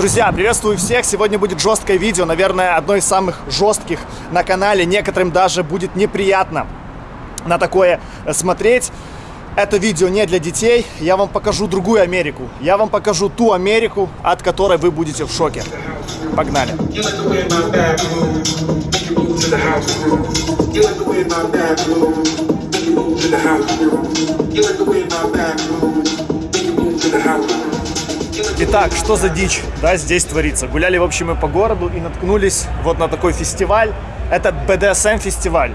Друзья, приветствую всех! Сегодня будет жесткое видео, наверное, одно из самых жестких на канале. Некоторым даже будет неприятно на такое смотреть. Это видео не для детей. Я вам покажу другую Америку. Я вам покажу ту Америку, от которой вы будете в шоке. Погнали! You like the way my back move, Итак, что за дичь, да, здесь творится? Гуляли, в общем, мы по городу и наткнулись вот на такой фестиваль. Это BDSM-фестиваль.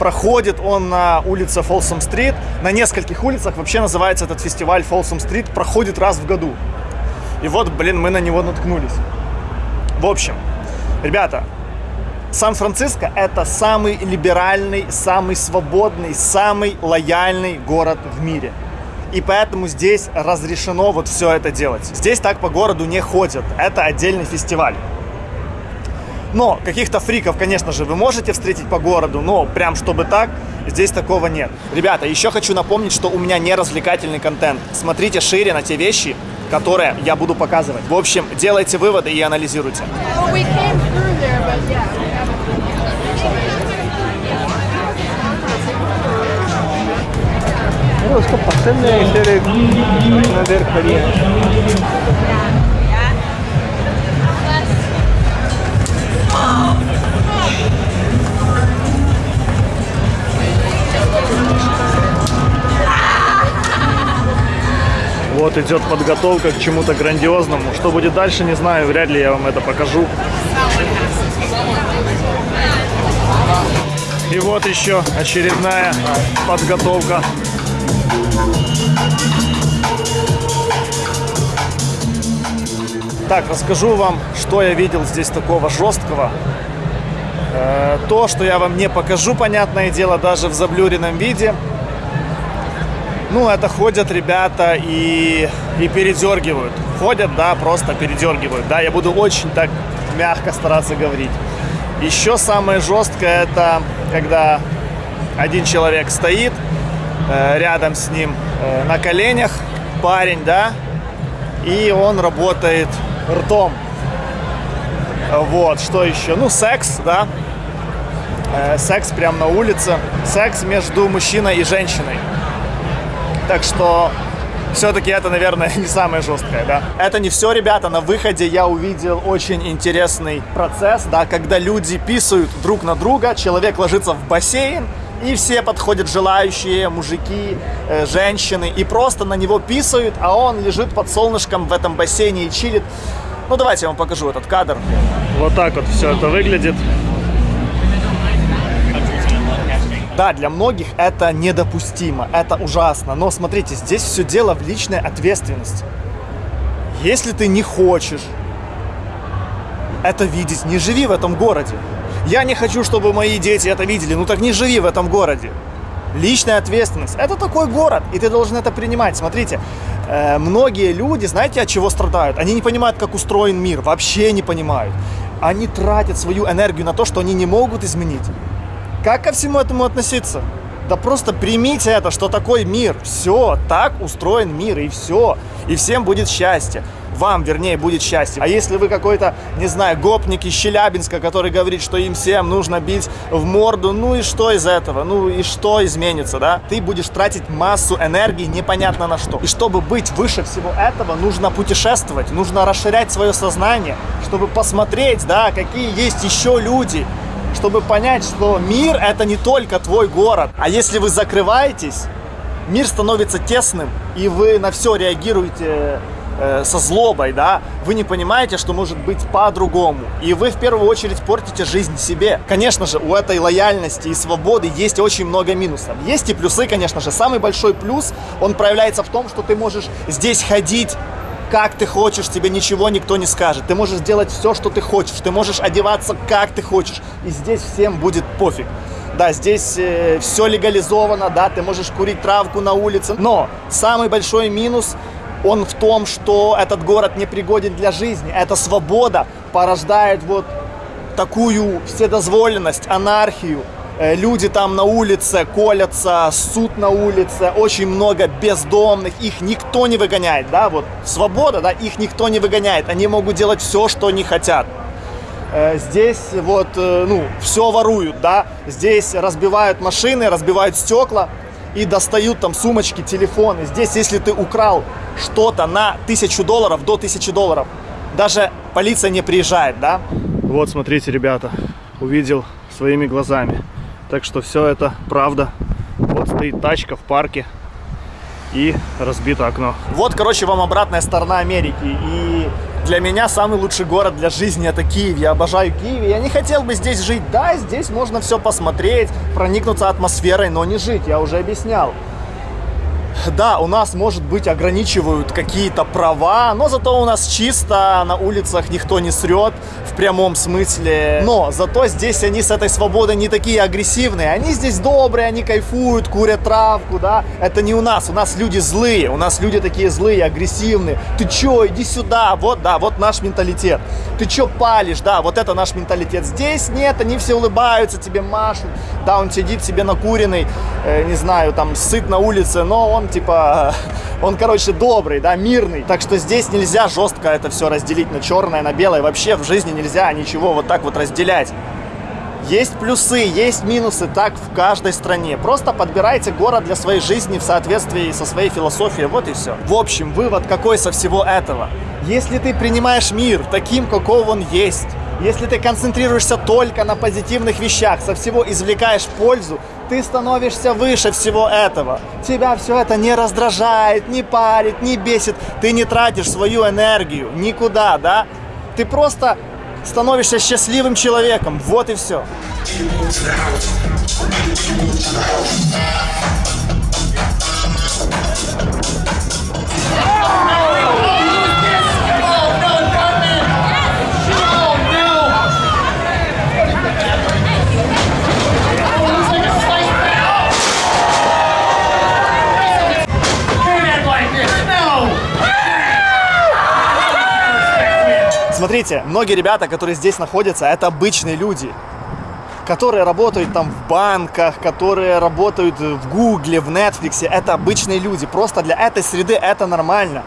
Проходит он на улице Фолсом-стрит. На нескольких улицах вообще называется этот фестиваль Фолсом-стрит. Проходит раз в году. И вот, блин, мы на него наткнулись. В общем, ребята, Сан-Франциско это самый либеральный, самый свободный, самый лояльный город в мире. И поэтому здесь разрешено вот все это делать. Здесь так по городу не ходят. Это отдельный фестиваль. Но каких-то фриков, конечно же, вы можете встретить по городу, но прям чтобы так, здесь такого нет. Ребята, еще хочу напомнить, что у меня не развлекательный контент. Смотрите шире на те вещи, которые я буду показывать. В общем, делайте выводы и анализируйте. Well, we अरे उसको पसंद है इसलिए इतना देर खड़ी है Вот идет подготовка к чему-то грандиозному. Что будет дальше, не знаю. Вряд ли я вам это покажу. И вот еще очередная подготовка. так, расскажу вам, что я видел здесь такого жесткого. Э, То, что я вам не покажу, понятное дело, даже в заблюренном виде. Ну, это ходят ребята и, и передергивают. Ходят, да, просто передергивают. Да, я буду очень так мягко стараться говорить. Еще самое жесткое это когда один человек стоит рядом с ним э, на коленях, парень, да, и он работает ртом. Вот, что еще? Ну, секс, да. Э, секс прямо на улице. Секс между мужчиной и женщиной. Так что все-таки это, наверное, не самое жесткое, да. Это не все, ребята. На выходе я увидел очень интересный процесс, да, когда люди писают друг на друга, человек ложится в бассейн, и все подходят желающие, мужики, э, женщины, и просто на него писают, а он лежит под солнышком в этом бассейне и чилит. Ну, давайте я вам покажу этот кадр. Вот так вот все это выглядит. Да, для многих это недопустимо, это ужасно. Но смотрите, здесь все дело в личной ответственности. Если ты не хочешь это видеть, не живи в этом городе. Я не хочу, чтобы мои дети это видели. Ну так не живи в этом городе. Личная ответственность. Это такой город, и ты должен это принимать. Смотрите, э, многие люди, знаете, от чего страдают? Они не понимают, как устроен мир, вообще не понимают. Они тратят свою энергию на то, что они не могут изменить. Как ко всему этому относиться? Да просто примите это, что такой мир. Все, так устроен мир, и все. И всем будет счастье. Вам, вернее, будет счастье. А если вы какой-то, не знаю, гопник из Челябинска, который говорит, что им всем нужно бить в морду, ну и что из этого? Ну и что изменится, да? Ты будешь тратить массу энергии непонятно на что. И чтобы быть выше всего этого, нужно путешествовать, нужно расширять свое сознание, чтобы посмотреть, да, какие есть еще люди, чтобы понять, что мир это не только твой город. А если вы закрываетесь, мир становится тесным, и вы на все реагируете э, со злобой, да, вы не понимаете, что может быть по-другому. И вы в первую очередь портите жизнь себе. Конечно же, у этой лояльности и свободы есть очень много минусов. Есть и плюсы, конечно же. Самый большой плюс, он проявляется в том, что ты можешь здесь ходить как ты хочешь, тебе ничего никто не скажет. Ты можешь делать все, что ты хочешь. Ты можешь одеваться, как ты хочешь. И здесь всем будет пофиг. Да, здесь э, все легализовано, да, ты можешь курить травку на улице. Но самый большой минус, он в том, что этот город не пригоден для жизни. Эта свобода порождает вот такую вседозволенность, анархию. Э, Люди там на улице колятся, суд на улице, очень много бездомных, их никто не выгоняет, да, вот свобода, да, их никто не выгоняет, они могут делать все, что они хотят. Э, Здесь вот, э, ну, все воруют, да, здесь разбивают машины, разбивают стекла и достают там сумочки, телефоны. Здесь, если ты украл что-то на тысячу долларов, до тысячи долларов, даже полиция не приезжает, да. Вот, смотрите, ребята, увидел своими глазами. Так что все это правда. Вот стоит тачка в парке и разбито окно. Вот, короче, вам обратная сторона Америки. И для меня самый лучший город для жизни это Киев. Я обожаю Киев. Я не хотел бы здесь жить. Да, здесь можно все посмотреть, проникнуться атмосферой, но не жить. Я уже объяснял. Да, у нас, может быть, ограничивают какие-то права, но зато у нас чисто, на улицах никто не срет в прямом смысле. Но зато здесь они с этой свободой не такие агрессивные. Они здесь добрые, они кайфуют, курят травку, да. Это не у нас, у нас люди злые, у нас люди такие злые, агрессивные. Ты чё, иди сюда, вот, да, вот наш менталитет. Ты чё палишь, да, вот это наш менталитет. Здесь нет, они все улыбаются, тебе машут. Да, он сидит себе накуренный, э, не знаю, там, сыт на улице, но он типа, он, короче, добрый, да, мирный. Так что здесь нельзя жестко это все разделить на черное, на белое. Вообще в жизни нельзя ничего вот так вот разделять. Есть плюсы, есть минусы, так в каждой стране. Просто подбирайте город для своей жизни в соответствии со своей философией, вот и все. В общем, вывод какой со всего этого? Если ты принимаешь мир таким, каков он есть, если ты концентрируешься только на позитивных вещах, со всего извлекаешь пользу, ты становишься выше всего этого. Тебя все это не раздражает, не парит, не бесит. Ты не тратишь свою энергию никуда, да? Ты просто становишься счастливым человеком. Вот и все. Смотрите, многие ребята, которые здесь находятся, это обычные люди, которые работают там в банках, которые работают в Гугле, в Netflix. Это обычные люди. Просто для этой среды это нормально.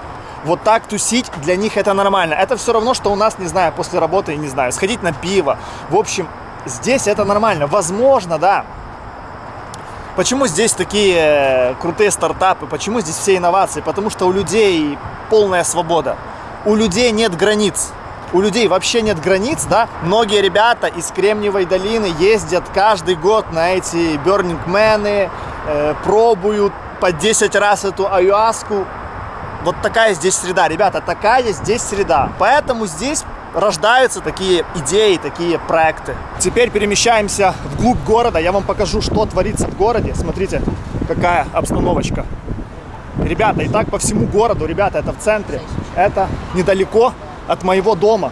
Вот так тусить для них это нормально. Это все равно, что у нас, не знаю, после работы, не знаю, сходить на пиво. В общем, здесь это нормально. Возможно, да. Почему здесь такие э, крутые стартапы? Почему здесь все инновации? Потому что у людей полная свобода. У людей нет границ у людей вообще нет границ, да, многие ребята из Кремниевой долины ездят каждый год на эти Man, э, пробуют по 10 раз эту аюаску. Вот такая здесь среда, ребята, такая здесь среда. Поэтому здесь рождаются такие идеи, такие проекты. Теперь перемещаемся вглубь города. Я вам покажу, что творится в городе. Смотрите, какая обстановочка. Ребята, и так по всему городу, ребята, это в центре. Это недалеко от моего дома.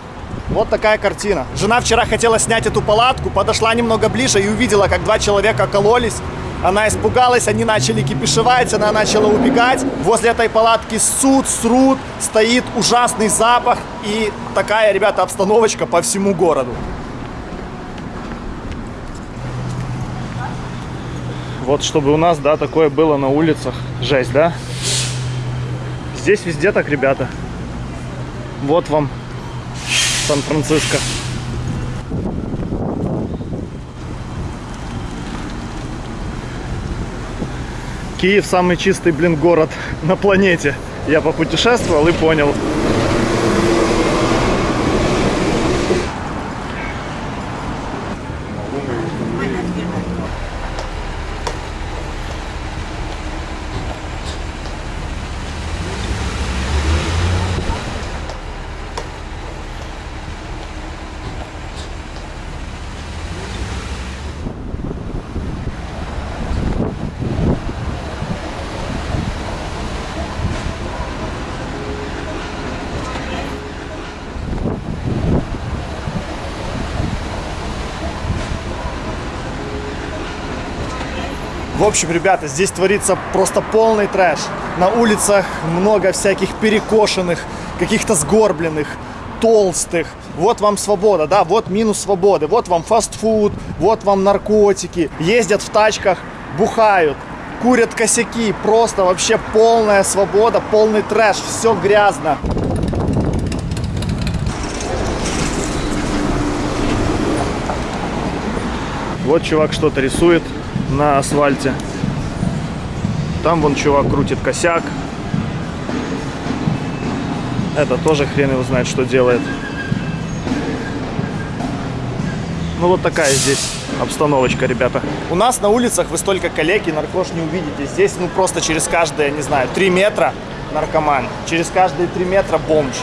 Вот такая картина. Жена вчера хотела снять эту палатку, подошла немного ближе и увидела, как два человека кололись. Она испугалась, они начали кипишевать, она начала убегать. Возле этой палатки суд, срут, стоит ужасный запах. И такая, ребята, обстановочка по всему городу. Вот чтобы у нас, да, такое было на улицах. Жесть, да? Здесь везде так, ребята. Вот вам Сан-Франциско. Киев самый чистый, блин, город на планете. Я попутешествовал и понял. В общем, ребята, здесь творится просто полный трэш. На улицах много всяких перекошенных, каких-то сгорбленных. толстых. Вот вам свобода, да, вот минус свободы. Вот вам фастфуд, вот вам наркотики. Ездят в тачках, бухают, курят косяки. Просто вообще полная свобода, полный трэш. Все грязно. Вот чувак что-то рисует на асфальте. Там вон чувак крутит косяк. Это тоже хрен его знает, что делает. Ну вот такая здесь обстановочка, ребята. У нас на улицах вы столько коллег и наркош не увидите. Здесь ну просто через каждые, не знаю, 3 метра наркоман. Через каждые 3 метра бомж.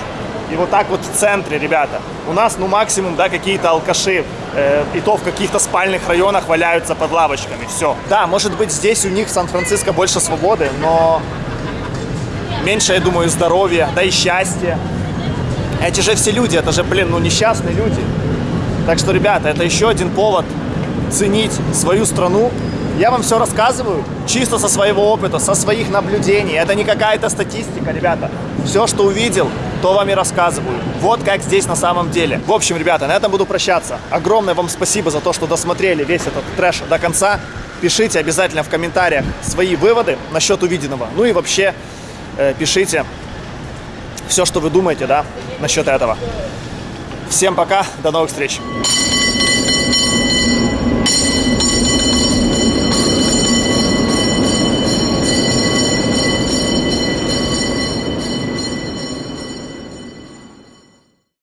И вот так вот в центре, ребята. У нас, ну, максимум, да, какие-то алкаши. Э, и то в каких-то спальных районах валяются под лавочками. Все. Да, может быть, здесь у них в Сан-Франциско больше свободы, но меньше, я думаю, здоровья, да и счастья. Эти же все люди, это же, блин, ну, несчастные люди. Так что, ребята, это еще один повод ценить свою страну. Я вам все рассказываю чисто со своего опыта, со своих наблюдений. Это не какая-то статистика, ребята. Все, что увидел, то вам и рассказываю. Вот как здесь на самом деле. В общем, ребята, на этом буду прощаться. Огромное вам спасибо за то, что досмотрели весь этот трэш до конца. Пишите обязательно в комментариях свои выводы насчет увиденного. Ну и вообще э, пишите все, что вы думаете, да, насчет этого. Всем пока, до новых встреч.